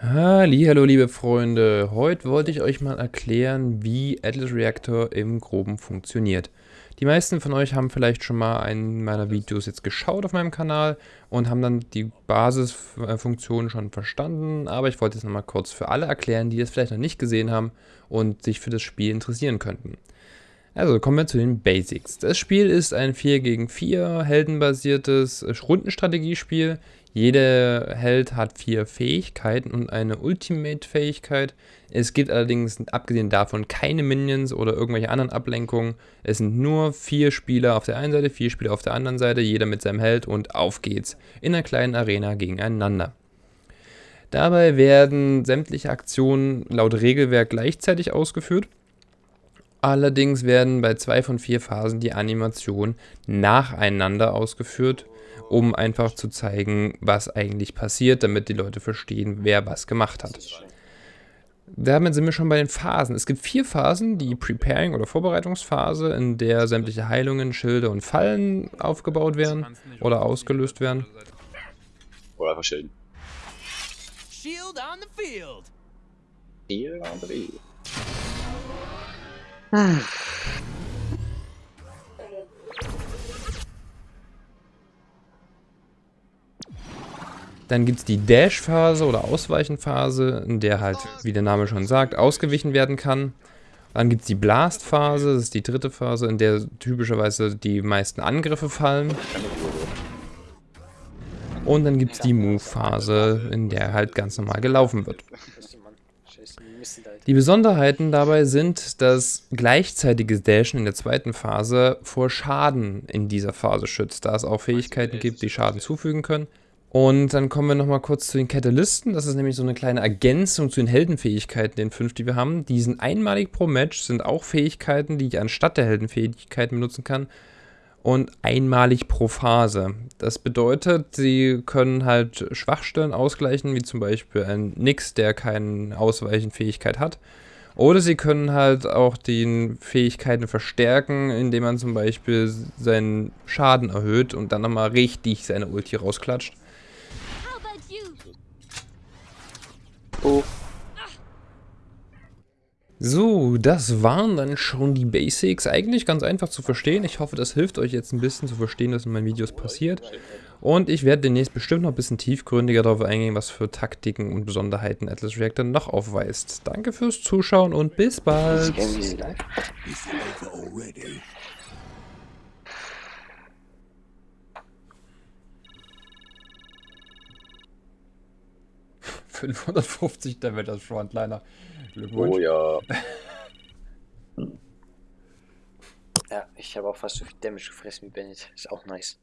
Hallo liebe Freunde, heute wollte ich euch mal erklären, wie Atlas Reactor im Groben funktioniert. Die meisten von euch haben vielleicht schon mal einen meiner Videos jetzt geschaut auf meinem Kanal und haben dann die Basisfunktion schon verstanden, aber ich wollte es nochmal kurz für alle erklären, die es vielleicht noch nicht gesehen haben und sich für das Spiel interessieren könnten. Also kommen wir zu den Basics. Das Spiel ist ein 4 gegen 4 heldenbasiertes Rundenstrategiespiel. Jeder Held hat vier Fähigkeiten und eine Ultimate-Fähigkeit. Es gibt allerdings, abgesehen davon, keine Minions oder irgendwelche anderen Ablenkungen. Es sind nur vier Spieler auf der einen Seite, vier Spieler auf der anderen Seite, jeder mit seinem Held und auf geht's. In einer kleinen Arena gegeneinander. Dabei werden sämtliche Aktionen laut Regelwerk gleichzeitig ausgeführt. Allerdings werden bei zwei von vier Phasen die Animationen nacheinander ausgeführt, um einfach zu zeigen, was eigentlich passiert, damit die Leute verstehen, wer was gemacht hat. Damit sind wir schon bei den Phasen. Es gibt vier Phasen, die Preparing- oder Vorbereitungsphase, in der sämtliche Heilungen, Schilde und Fallen aufgebaut werden oder ausgelöst werden. Oder einfach Schilden. Shield on the field. Hier on the field. Dann gibt es die Dash-Phase oder Ausweichenphase, in der halt, wie der Name schon sagt, ausgewichen werden kann. Dann gibt es die Blast-Phase, das ist die dritte Phase, in der typischerweise die meisten Angriffe fallen. Und dann gibt es die Move-Phase, in der halt ganz normal gelaufen wird. Die Besonderheiten dabei sind, dass gleichzeitiges Dashen in der zweiten Phase vor Schaden in dieser Phase schützt, da es auch Fähigkeiten gibt, die Schaden zufügen können. Und dann kommen wir nochmal kurz zu den Katalysten. Das ist nämlich so eine kleine Ergänzung zu den Heldenfähigkeiten, den fünf, die wir haben. Die sind einmalig pro Match, sind auch Fähigkeiten, die ich anstatt der Heldenfähigkeiten benutzen kann. Und einmalig pro Phase. Das bedeutet, sie können halt Schwachstellen ausgleichen, wie zum Beispiel ein Nix, der keine Ausweichenfähigkeit hat. Oder sie können halt auch die Fähigkeiten verstärken, indem man zum Beispiel seinen Schaden erhöht und dann nochmal richtig seine Ulti rausklatscht. Oh. So, das waren dann schon die Basics. Eigentlich ganz einfach zu verstehen. Ich hoffe, das hilft euch jetzt ein bisschen zu verstehen, was in meinen Videos passiert. Und ich werde demnächst bestimmt noch ein bisschen tiefgründiger darauf eingehen, was für Taktiken und Besonderheiten Atlas Reactor noch aufweist. Danke fürs Zuschauen und bis bald. 550 Damage als Frontliner. Glückwunsch. Oh ja. Ja, ich habe auch fast so viel Damage gefressen wie Bennett. Ist auch nice.